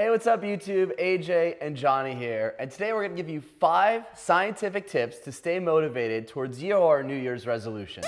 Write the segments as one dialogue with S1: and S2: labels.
S1: Hey, what's up YouTube? AJ and Johnny here. And today we're gonna give you five scientific tips to stay motivated towards your New Year's resolutions.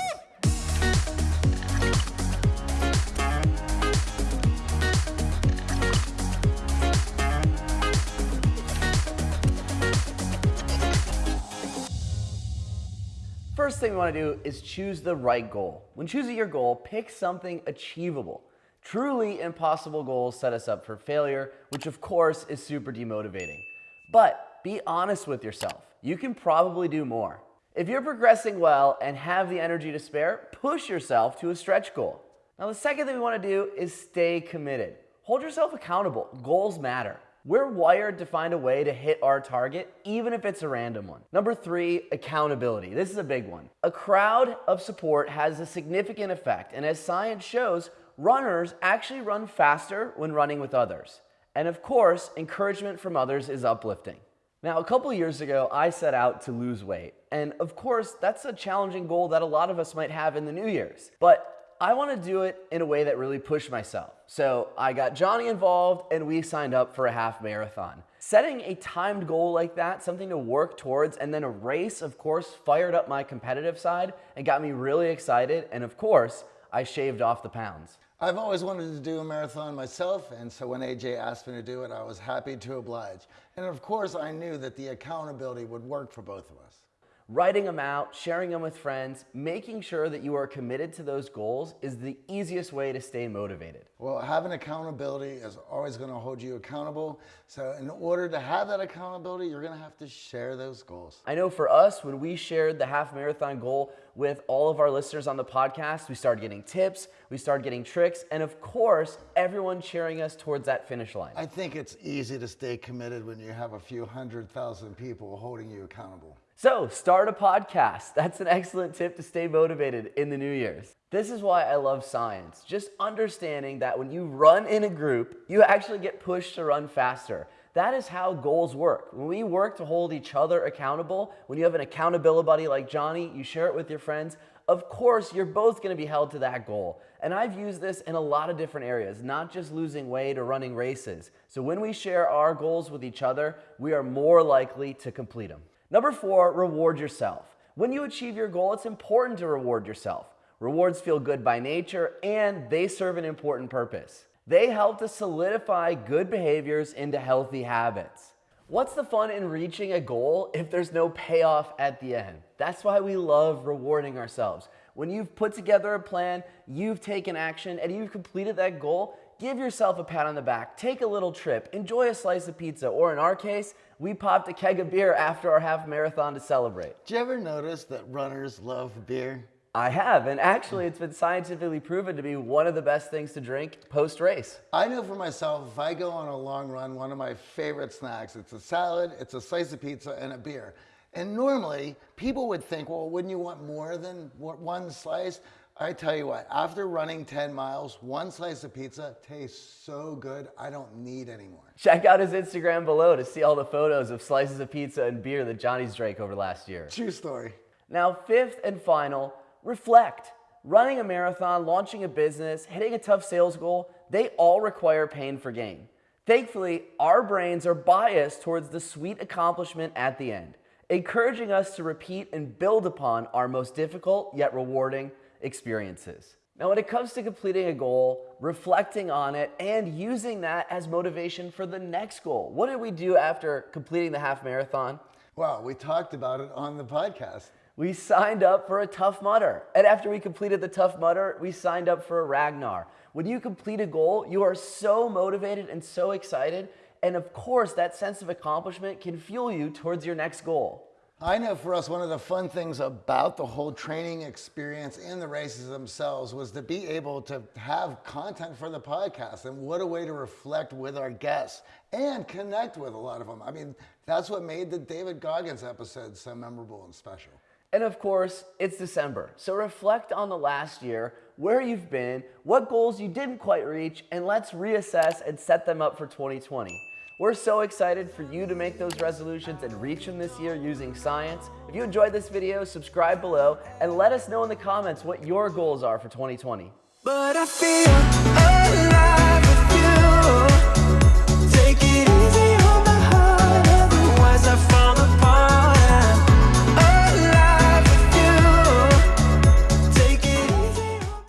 S1: First thing we wanna do is choose the right goal. When choosing your goal, pick something achievable. Truly impossible goals set us up for failure, which of course is super demotivating. But be honest with yourself. You can probably do more. If you're progressing well and have the energy to spare, push yourself to a stretch goal. Now, the second thing we want to do is stay committed. Hold yourself accountable. Goals matter. We're wired to find a way to hit our target, even if it's a random one. Number three, accountability. This is a big one. A crowd of support has a significant effect, and as science shows, runners actually run faster when running with others. And of course, encouragement from others is uplifting. Now, a couple years ago, I set out to lose weight. And of course, that's a challenging goal that a lot of us might have in the New Year's. But I want to do it in a way that really pushed myself. So I got Johnny involved and we signed up for a half marathon. Setting a timed goal like that, something to work towards, and then a race, of course, fired up my competitive side and got me really excited. And of course, I shaved off the pounds.
S2: I've always wanted to do a marathon myself, and so when AJ asked me to do it, I was happy to oblige. And of course, I knew that the accountability would work for both of us
S1: writing them out, sharing them with friends, making sure that you are committed to those goals is the easiest way to stay motivated.
S2: Well, having accountability is always going to hold you accountable. So in order to have that accountability, you're going to have to share those goals.
S1: I know for us, when we shared the half marathon goal with all of our listeners on the podcast, we started getting tips, we started getting tricks, and of course, everyone cheering us towards that finish line.
S2: I think it's easy to stay committed when you have a few hundred thousand people holding you accountable.
S1: So start a podcast. That's an excellent tip to stay motivated in the New Year's. This is why I love science. Just understanding that when you run in a group, you actually get pushed to run faster. That is how goals work. When we work to hold each other accountable, when you have an accountability buddy like Johnny, you share it with your friends, of course, you're both gonna be held to that goal. And I've used this in a lot of different areas, not just losing weight or running races. So when we share our goals with each other, we are more likely to complete them. Number four, reward yourself. When you achieve your goal, it's important to reward yourself. Rewards feel good by nature and they serve an important purpose. They help to solidify good behaviors into healthy habits. What's the fun in reaching a goal if there's no payoff at the end? That's why we love rewarding ourselves. When you've put together a plan, you've taken action, and you've completed that goal, give yourself a pat on the back, take a little trip, enjoy a slice of pizza, or in our case, we popped a keg of beer after our half marathon to celebrate.
S2: Did you ever notice that runners love beer?
S1: I have, and actually it's been scientifically proven to be one of the best things to drink post-race.
S2: I know for myself, if I go on a long run, one of my favorite snacks, it's a salad, it's a slice of pizza, and a beer. And normally, people would think, well, wouldn't you want more than one slice? I tell you what, after running 10 miles, one slice of pizza tastes so good, I don't need any more.
S1: Check out his Instagram below to see all the photos of slices of pizza and beer that Johnny's drank over last year.
S2: True story.
S1: Now, fifth and final, reflect. Running a marathon, launching a business, hitting a tough sales goal, they all require pain for gain. Thankfully, our brains are biased towards the sweet accomplishment at the end, encouraging us to repeat and build upon our most difficult yet rewarding experiences. Now, when it comes to completing a goal, reflecting on it, and using that as motivation for the next goal, what did we do after completing the half marathon?
S2: Well, we talked about it on the podcast.
S1: We signed up for a Tough Mudder. And after we completed the Tough Mudder, we signed up for a Ragnar. When you complete a goal, you are so motivated and so excited. And of course, that sense of accomplishment can fuel you towards your next goal.
S2: I know for us, one of the fun things about the whole training experience and the races themselves was to be able to have content for the podcast. And what a way to reflect with our guests and connect with a lot of them. I mean, that's what made the David Goggins episode so memorable and special.
S1: And of course, it's December. So reflect on the last year, where you've been, what goals you didn't quite reach, and let's reassess and set them up for 2020. We're so excited for you to make those resolutions and reach them this year using science. If you enjoyed this video, subscribe below and let us know in the comments what your goals are for 2020.